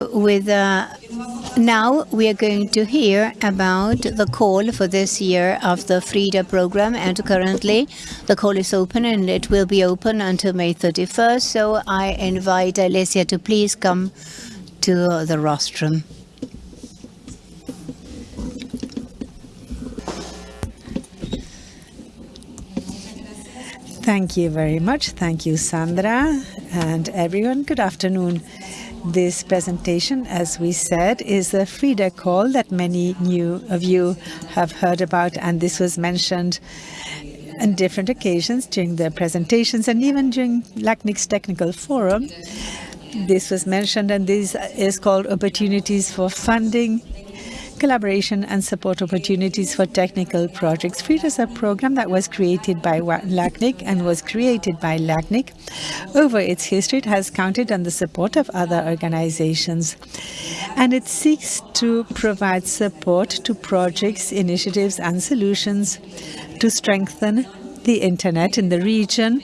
with uh, now we are going to hear about the call for this year of the FRIDA program and currently the call is open and it will be open until May 31st so I invite Alessia to please come to the rostrum. Thank you very much. Thank you, Sandra, and everyone. Good afternoon. This presentation, as we said, is a FRIDA call that many new of you have heard about, and this was mentioned on different occasions during the presentations and even during LACNIC's technical forum. This was mentioned, and this is called Opportunities for Funding collaboration and support opportunities for technical projects. FRIDA is a program that was created by LACNIC and was created by LACNIC. Over its history, it has counted on the support of other organizations. And it seeks to provide support to projects, initiatives and solutions to strengthen the internet in the region,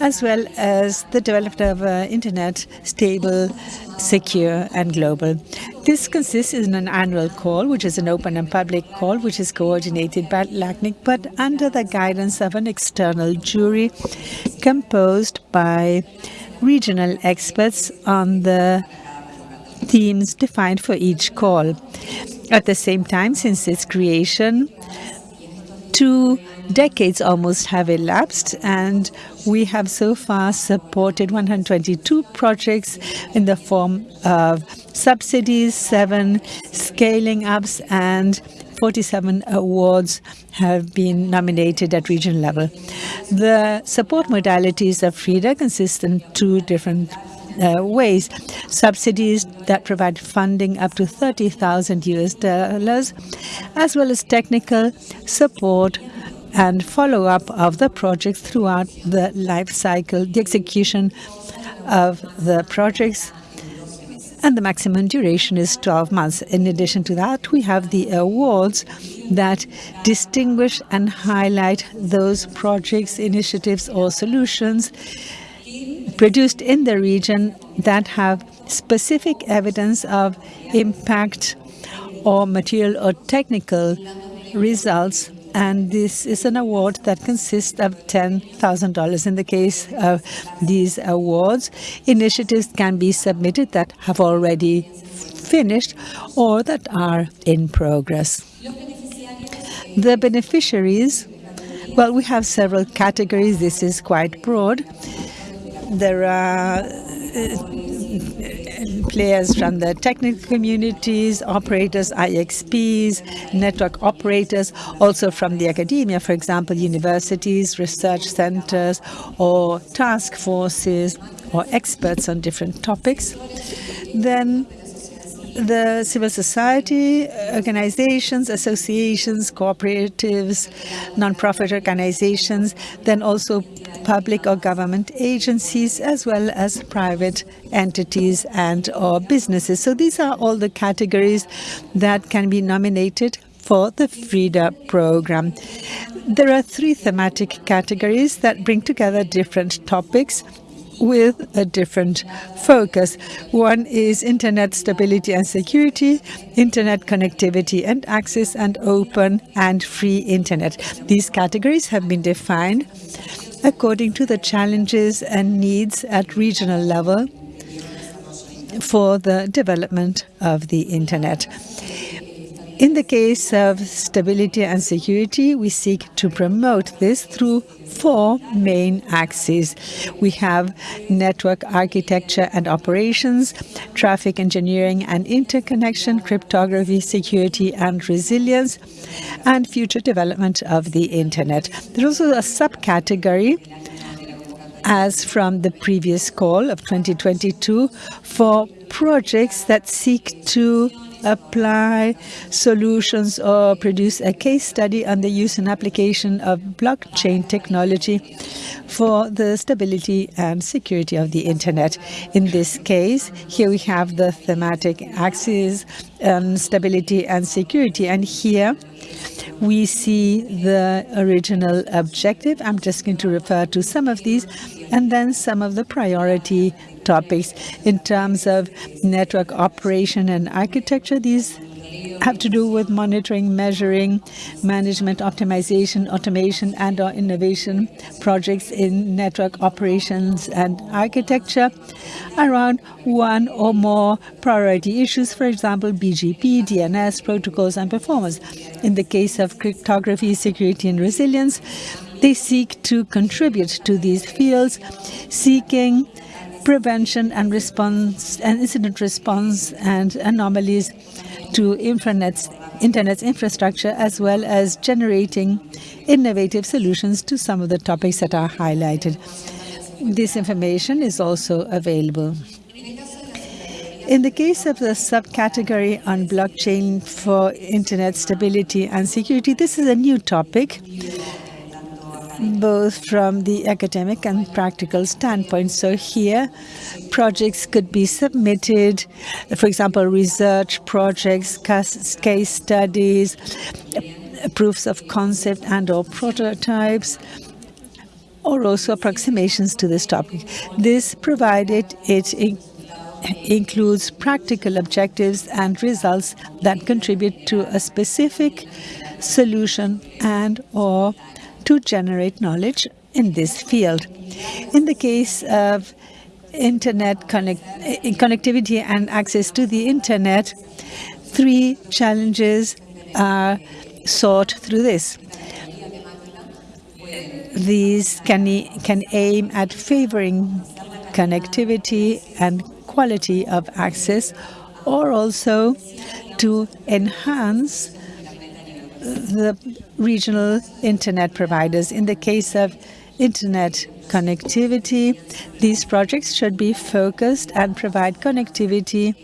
as well as the development of uh, internet stable, secure and global. This consists in an annual call, which is an open and public call, which is coordinated by LACNIC, but under the guidance of an external jury composed by regional experts on the themes defined for each call. At the same time, since its creation, two decades almost have elapsed and we have so far supported 122 projects in the form of subsidies, seven scaling ups and 47 awards have been nominated at regional level. The support modalities of FRIDA consist in two different uh, ways. Subsidies that provide funding up to 30,000 US dollars, as well as technical support and follow-up of the project throughout the life cycle, the execution of the projects and the maximum duration is 12 months. In addition to that, we have the awards that distinguish and highlight those projects, initiatives or solutions produced in the region that have specific evidence of impact or material or technical results and this is an award that consists of $10,000. In the case of these awards, initiatives can be submitted that have already finished or that are in progress. The beneficiaries, well, we have several categories. This is quite broad. There are uh, players from the technical communities, operators, IXPs, network operators, also from the academia, for example, universities, research centers, or task forces, or experts on different topics. Then the civil society organizations, associations, cooperatives, non-profit organizations, then also public or government agencies, as well as private entities and or businesses. So these are all the categories that can be nominated for the FRIDA program. There are three thematic categories that bring together different topics with a different focus. One is internet stability and security, internet connectivity and access, and open and free internet. These categories have been defined according to the challenges and needs at regional level for the development of the internet. In the case of stability and security, we seek to promote this through four main axes. We have network architecture and operations, traffic engineering and interconnection, cryptography, security and resilience, and future development of the internet. There's also a subcategory as from the previous call of 2022 for projects that seek to apply solutions or produce a case study on the use and application of blockchain technology for the stability and security of the internet. In this case, here we have the thematic axis on stability and security, and here we see the original objective. I'm just going to refer to some of these and then some of the priority topics in terms of network operation and architecture. These have to do with monitoring, measuring, management, optimization, automation, and or innovation projects in network operations and architecture around one or more priority issues, for example, BGP, DNS, protocols, and performance. In the case of cryptography, security, and resilience, they seek to contribute to these fields, seeking prevention and response and incident response and anomalies to internet's, internet's infrastructure as well as generating innovative solutions to some of the topics that are highlighted. This information is also available. In the case of the subcategory on blockchain for internet stability and security, this is a new topic both from the academic and practical standpoint. So here, projects could be submitted, for example, research projects, case studies, proofs of concept and or prototypes, or also approximations to this topic. This provided it includes practical objectives and results that contribute to a specific solution and or to generate knowledge in this field. In the case of internet connect eh, connectivity and access to the internet, three challenges are sought through this. These can, can aim at favoring connectivity and quality of access or also to enhance the regional internet providers. In the case of internet connectivity, these projects should be focused and provide connectivity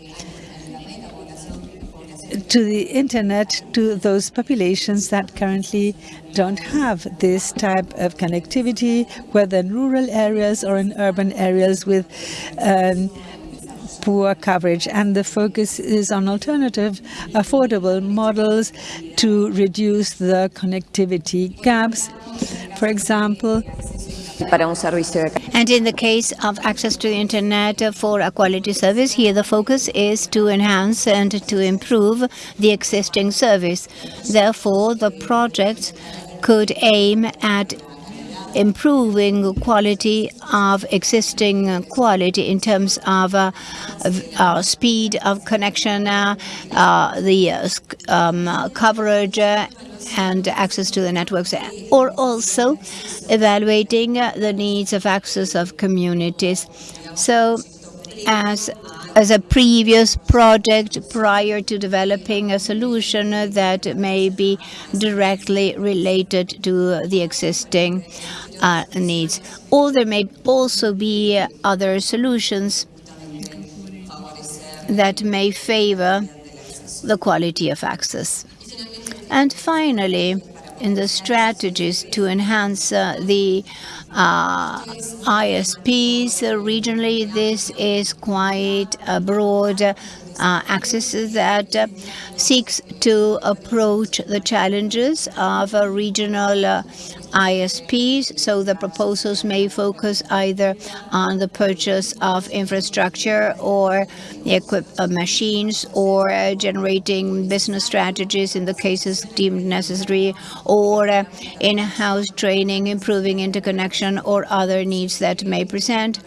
to the internet to those populations that currently don't have this type of connectivity, whether in rural areas or in urban areas with um, poor coverage, and the focus is on alternative, affordable models to reduce the connectivity gaps. For example, and in the case of access to the internet for a quality service, here the focus is to enhance and to improve the existing service. Therefore, the project could aim at improving quality of existing quality in terms of uh, uh, speed of connection, uh, uh the uh, um, coverage uh, and access to the networks, or also evaluating the needs of access of communities. So as as a previous project prior to developing a solution that may be directly related to the existing uh, needs. Or there may also be other solutions that may favor the quality of access. And finally, in the strategies to enhance uh, the uh, ISPs regionally, this is quite a broad uh, axis that uh, seeks to approach the challenges of regional uh, ISPs, so the proposals may focus either on the purchase of infrastructure or equip uh, machines or uh, generating business strategies in the cases deemed necessary or uh, in-house training, improving interconnection or other needs that may present,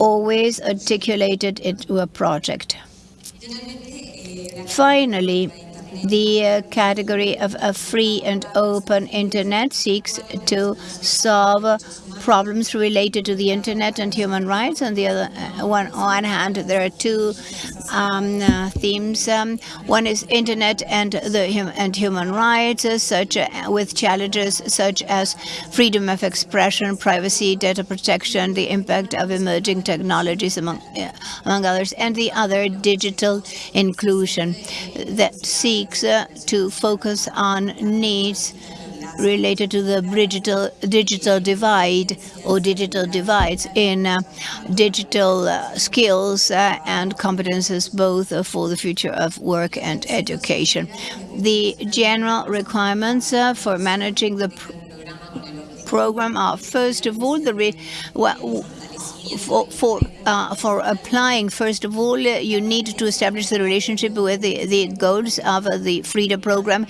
always articulated into a project. Finally, the uh, category of a free and open internet seeks to solve problems related to the internet and human rights. On the other uh, one, on hand, there are two um, uh, themes. Um, one is internet and the and human rights, uh, such uh, with challenges such as freedom of expression, privacy, data protection, the impact of emerging technologies, among uh, among others, and the other digital inclusion that seeks uh, to focus on needs related to the digital, digital divide or digital divides in uh, digital uh, skills uh, and competences both for the future of work and education. The general requirements uh, for managing the program are, first of all, the well, for for uh, for applying, first of all, uh, you need to establish the relationship with the, the goals of uh, the FRIDA program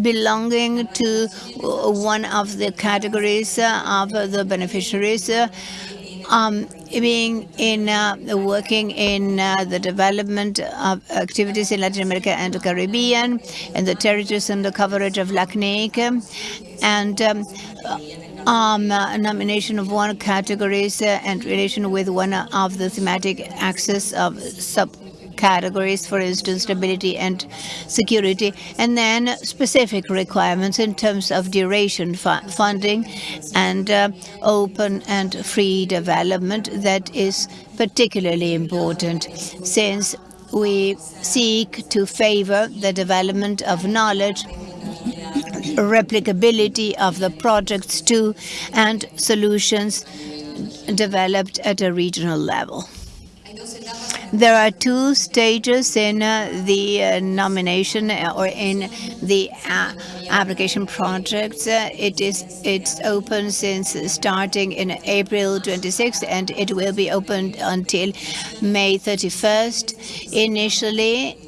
belonging to uh, one of the categories of the beneficiaries. Um, being in uh, working in uh, the development of activities in Latin America and the Caribbean and the territories under coverage of LACNIC and um, um, nomination of one categories uh, and relation with one of the thematic axis of subcategories, for instance, stability and security, and then specific requirements in terms of duration fu funding and uh, open and free development that is particularly important. Since we seek to favor the development of knowledge replicability of the projects too, and solutions developed at a regional level. There are two stages in uh, the uh, nomination uh, or in the uh, application projects. Uh, it is it's open since starting in April 26th and it will be open until May 31st. Initially,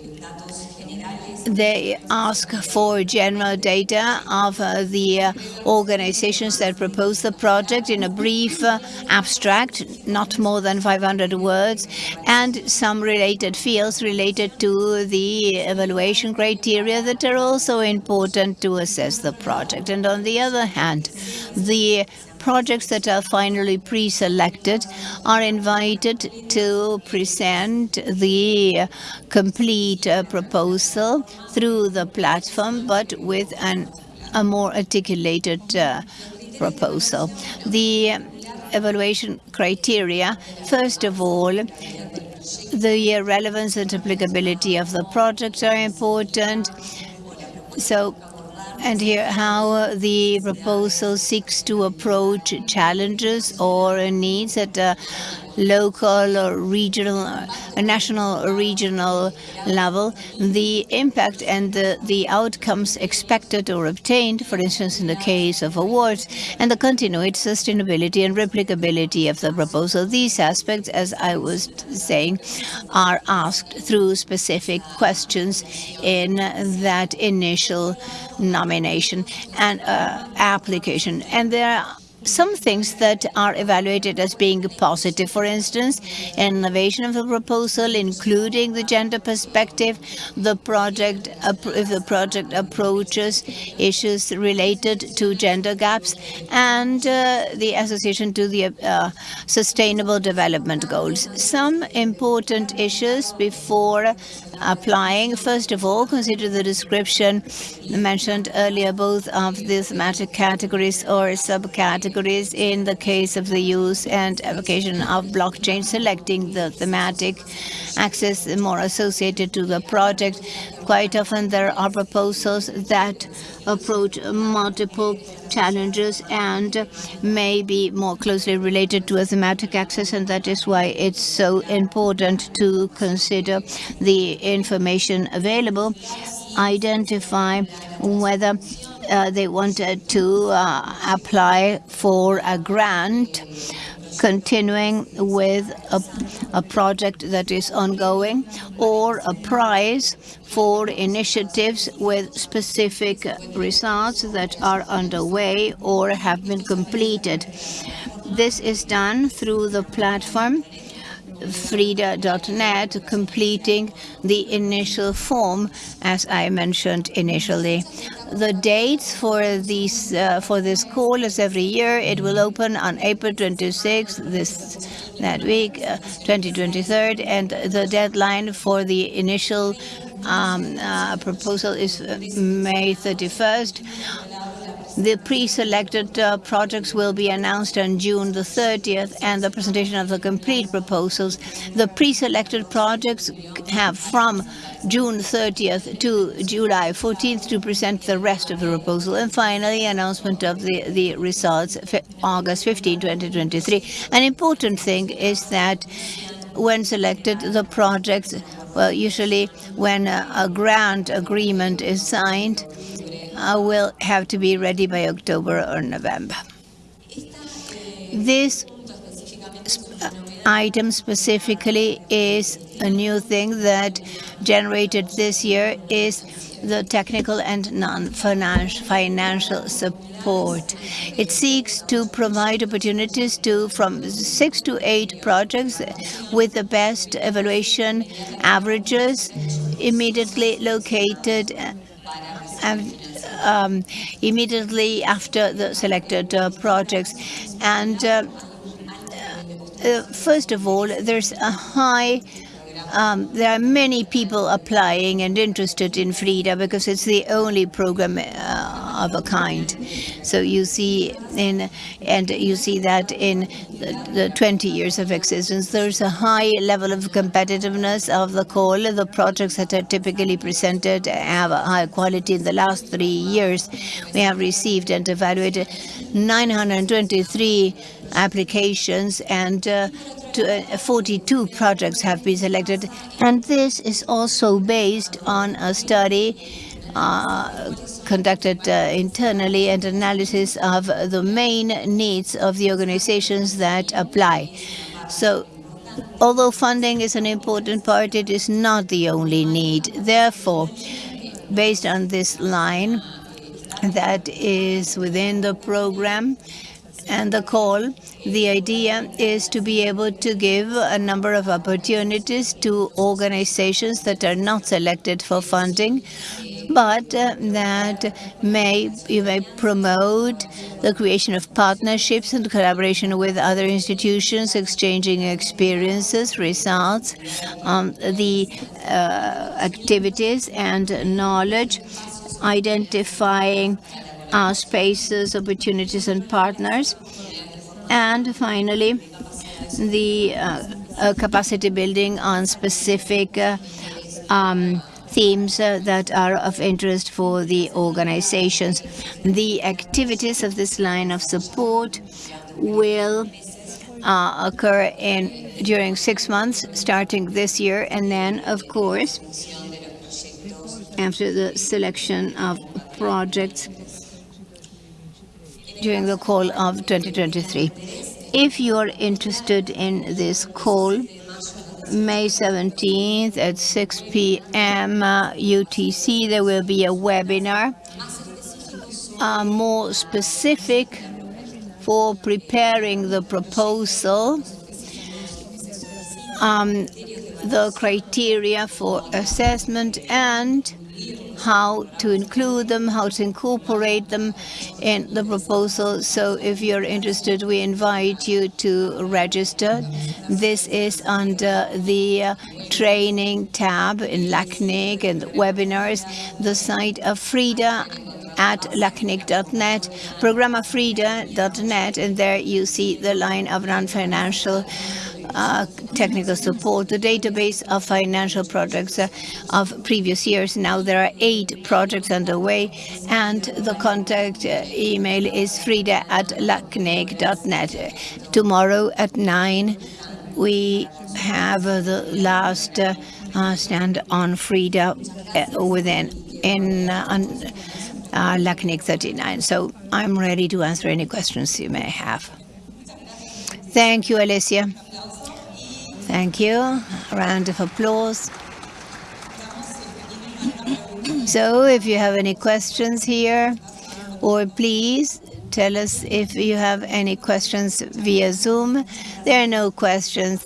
they ask for general data of uh, the uh, organizations that propose the project in a brief uh, abstract, not more than 500 words, and some related fields related to the evaluation criteria that are also important to assess the project. And on the other hand, the projects that are finally pre-selected are invited to present the complete uh, proposal through the platform, but with an, a more articulated uh, proposal. The evaluation criteria, first of all, the relevance and applicability of the project are important. So and here how uh, the proposal seeks to approach challenges or needs that a local or regional, a national or regional level, the impact and the, the outcomes expected or obtained, for instance, in the case of awards, and the continued sustainability and replicability of the proposal. These aspects, as I was saying, are asked through specific questions in that initial nomination and uh, application. And there some things that are evaluated as being positive. For instance, innovation of the proposal, including the gender perspective, the project if the project approaches issues related to gender gaps, and uh, the association to the uh, sustainable development goals. Some important issues before applying. First of all, consider the description mentioned earlier, both of the thematic categories or subcategories in the case of the use and application of blockchain, selecting the thematic access more associated to the project. Quite often there are proposals that approach multiple challenges and may be more closely related to a thematic access, and that is why it's so important to consider the information available, identify whether uh, they wanted to uh, apply for a grant continuing with a, a, project that is ongoing or a prize for initiatives with specific results that are underway or have been completed. This is done through the platform frida.net, completing the initial form, as I mentioned initially. The dates for these uh, for this call is every year. It will open on April 26th, this that week, uh, 2023, and the deadline for the initial um, uh, proposal is uh, May 31st. The pre-selected uh, projects will be announced on June the 30th and the presentation of the complete proposals. The pre-selected projects have from June 30th to July 14th to present the rest of the proposal. And finally, announcement of the, the results August 15, 2023. An important thing is that when selected, the projects, well, usually when a, a grant agreement is signed, uh, will have to be ready by October or November. This item specifically is a new thing that generated this year is the technical and non-financial support. It seeks to provide opportunities to from six to eight projects with the best evaluation averages immediately located and um, immediately after the selected uh, projects. And uh, uh, first of all, there's a high um, there are many people applying and interested in FRIDA because it's the only program uh, of a kind. So you see in and you see that in the, the 20 years of existence, there's a high level of competitiveness of the call. The projects that are typically presented have a high quality. In the last three years, we have received and evaluated 923 applications and uh, uh, 42 projects have been selected. And this is also based on a study uh, conducted uh, internally and analysis of the main needs of the organizations that apply. So although funding is an important part, it is not the only need. Therefore, based on this line that is within the program, and the call, the idea is to be able to give a number of opportunities to organizations that are not selected for funding, but uh, that may you may promote the creation of partnerships and collaboration with other institutions, exchanging experiences, results, um, the uh, activities and knowledge, identifying uh, spaces, opportunities, and partners. And finally, the uh, uh, capacity building on specific uh, um, themes uh, that are of interest for the organizations. The activities of this line of support will uh, occur in during six months, starting this year, and then, of course, after the selection of projects during the call of 2023. If you're interested in this call, May 17th at 6 p.m. Uh, UTC, there will be a webinar uh, more specific for preparing the proposal, um, the criteria for assessment, and how to include them, how to incorporate them in the proposal. So if you're interested, we invite you to register. This is under the uh, training tab in LACNIC and webinars, the site of Frida at lacnic.net, programafrida.net, and there you see the line of non-financial uh, technical support, the database of financial projects uh, of previous years. Now there are eight projects underway, and the contact uh, email is frida at lacnic.net. Tomorrow at 9, we have the last stand on Frida within in uh, LACNIC 39. So I'm ready to answer any questions you may have. Thank you, Alicia. Thank you. A round of applause. so if you have any questions here, or please tell us if you have any questions via Zoom. There are no questions.